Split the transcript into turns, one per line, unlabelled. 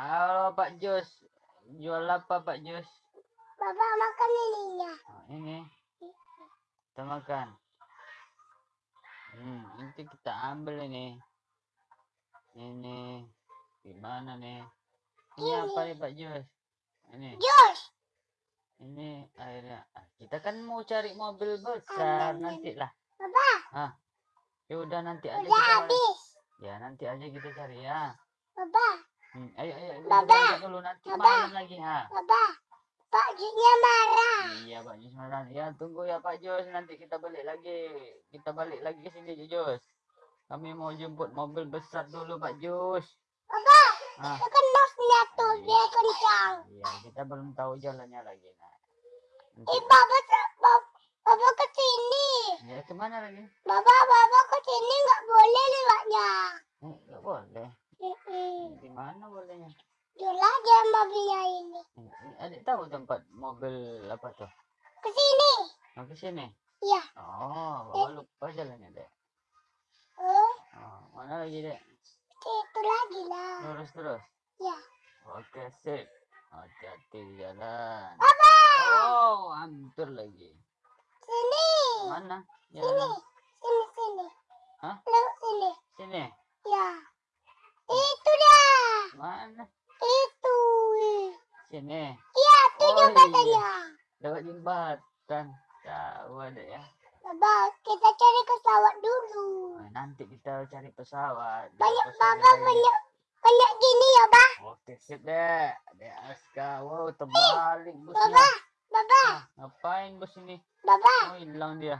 Halo Pak Jos. Jual apa Pak Jos?
Bapak makan ininya.
Oh, ini. Kita makan. Hmm, nanti kita ambil ini. Ini. Gimana nih? Ini apa nih Pak Jos? Ini.
Jos.
Ini akhirnya ah, kita kan mau cari mobil besar
Amin.
nanti lah.
Bapak,
Ya udah nanti aja
udah habis.
Ya nanti aja kita cari ya.
Bapak,
Hmm, ayo ayo
Baba.
berangkat dulu nanti
Baba.
malam lagi ha.
Bapak. Pak Jusnya marah.
Iya Pak Jos Maran. Ya tunggu ya Pak Jos nanti kita balik lagi. Kita balik lagi ke sini Jos. Kami mau jemput mobil besar dulu Pak Jos.
Bapak,
Ah,
itu kan nosnya tuh dia kencang.
iya kita belum tahu jalannya lagi. Nah.
Eh,
Nanti,
Bapak, Bapak, Bapak ke sini.
ya ke mana lagi?
Bapak, Bapak ke sini nggak boleh lewatnya.
Eh, nggak boleh. Di mana bolehnya?
Jual aja mobilnya ini.
Eh, Adik tahu tempat mobil apa tuh?
Ke sini.
Mau ke sini?
Iya.
Oh, bawa lupa jalannya dek.
Oh,
Oh, mana lagi dek?
itu lagi lah.
Lurus terus.
Ya.
Oke sip. Hati-hati di jalan.
Bapak,
Oh, hampir lagi.
sini.
Mana?
Sini.
Jalan.
Sini, sini.
Hah?
Lewat sini.
Sini.
Ya. Itu dah.
Mana?
Itu.
Sini.
Iya, itu
Oh,
jembatannya.
Lewat jembatan. Tahu ada ya.
Bapak, kita cari pesawat dulu.
Nah, nanti kita cari pesawat.
Banyak,
Pesawat
Bapak
lagi.
banyak. Banyak gini ya, Pak.
Oke sip dek. Dek Aska. Wow, terbalik busnya.
Bapak, Bapak,
Ah, ngapain bus ini?
Bapak.
Oh, hilang dia.